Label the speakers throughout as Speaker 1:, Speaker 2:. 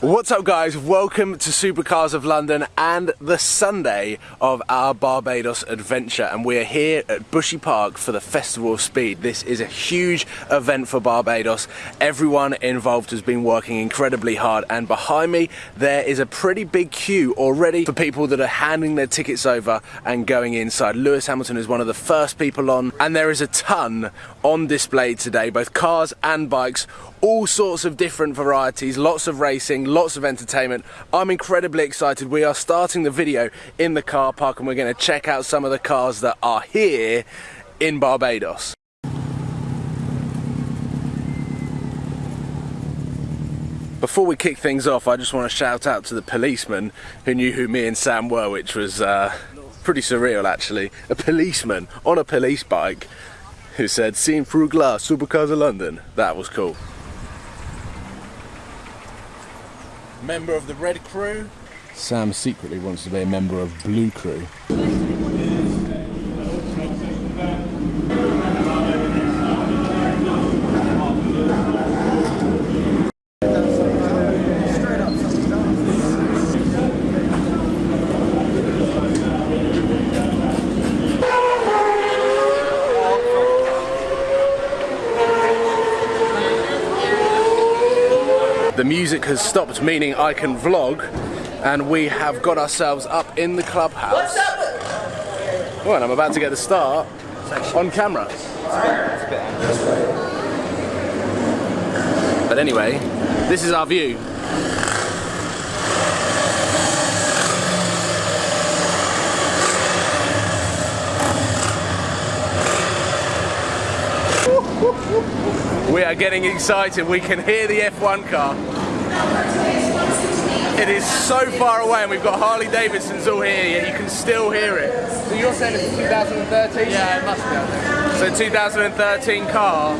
Speaker 1: What's up guys, welcome to Supercars of London and the Sunday of our Barbados adventure and we are here at Bushy Park for the Festival of Speed. This is a huge event for Barbados. Everyone involved has been working incredibly hard and behind me there is a pretty big queue already for people that are handing their tickets over and going inside. Lewis Hamilton is one of the first people on and there is a ton on display today, both cars and bikes all sorts of different varieties, lots of racing, lots of entertainment. I'm incredibly excited. We are starting the video in the car park and we're going to check out some of the cars that are here in Barbados. Before we kick things off, I just want to shout out to the policeman who knew who me and Sam were, which was uh, pretty surreal actually. A policeman on a police bike who said, seen through glass, supercars of London. That was cool member of the Red Crew. Sam secretly wants to be a member of Blue Crew. Music has stopped, meaning I can vlog, and we have got ourselves up in the clubhouse. Well, and I'm about to get the start on camera. But anyway, this is our view. We are getting excited. We can hear the F1 car. It is so far away and we've got Harley Davidson's all here, yet you can still hear it. So you're saying it's 2013?
Speaker 2: Yeah, it must be.
Speaker 1: So 2013 car,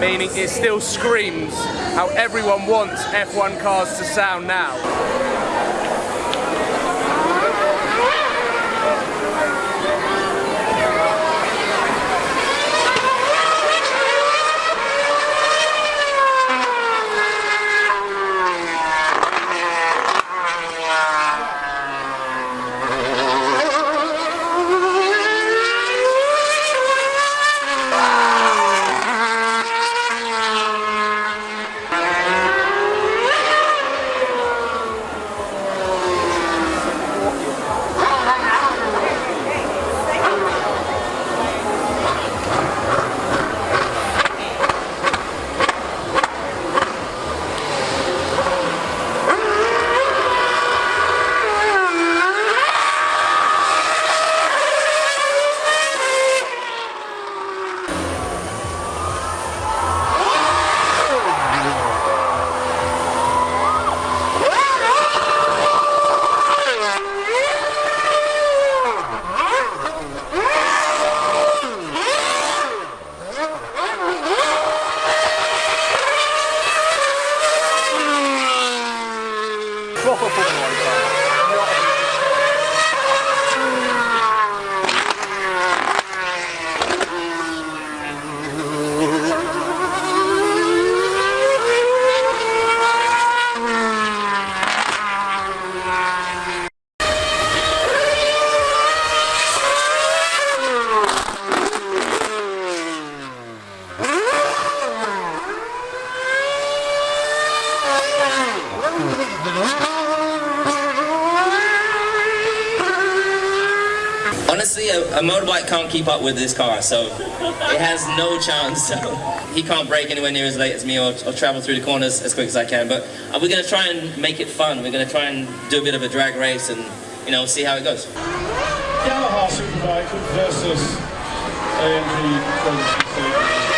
Speaker 1: meaning it still screams how everyone wants F1 cars to sound now.
Speaker 3: Honestly, a, a, motorbike can't keep up with this car, so it has no chance. So he can't brake anywhere near as late as me or, or travel through the corners as quick as I can. But uh, we're going to try and make it fun. We're going to try and do a bit of a drag race and, you know, see how it goes.
Speaker 4: Yamaha Superbike versus AMG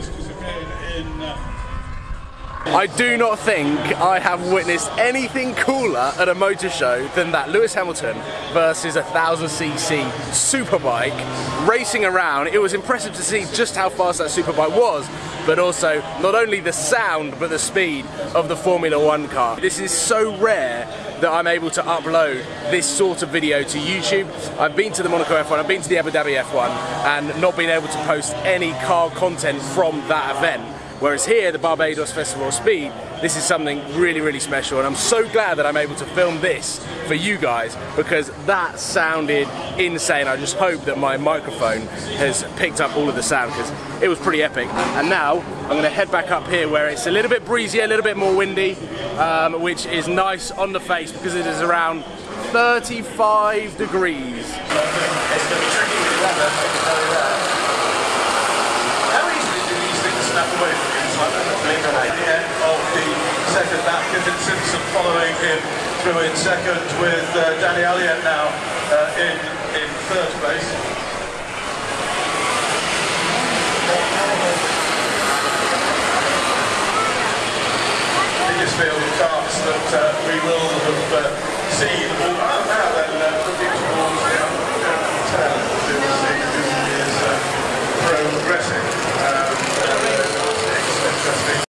Speaker 1: I do not think I have witnessed anything cooler at a motor show than that Lewis Hamilton versus a 1000cc superbike racing around. It was impressive to see just how fast that superbike was, but also not only the sound but the speed of the Formula One car. This is so rare that I'm able to upload this sort of video to YouTube. I've been to the Monaco F1, I've been to the Abu Dhabi F1, and not been able to post any car content from that event. Whereas here, the Barbados Festival of Speed, this is something really, really special. And I'm so glad that I'm able to film this for you guys because that sounded insane. I just hope that my microphone has picked up all of the sound because it was pretty epic. And now I'm going to head back up here where it's a little bit breezy, a little bit more windy, um, which is nice on the face because it is around 35 degrees.
Speaker 2: following him through in second with uh, Danny Elliott now uh, in, in third place. Biggest field of karts that uh, we will have uh, seen. Well,
Speaker 4: oh, now then, uh, looking towards the uptown to see who is uh, progressing. Um, it's interesting.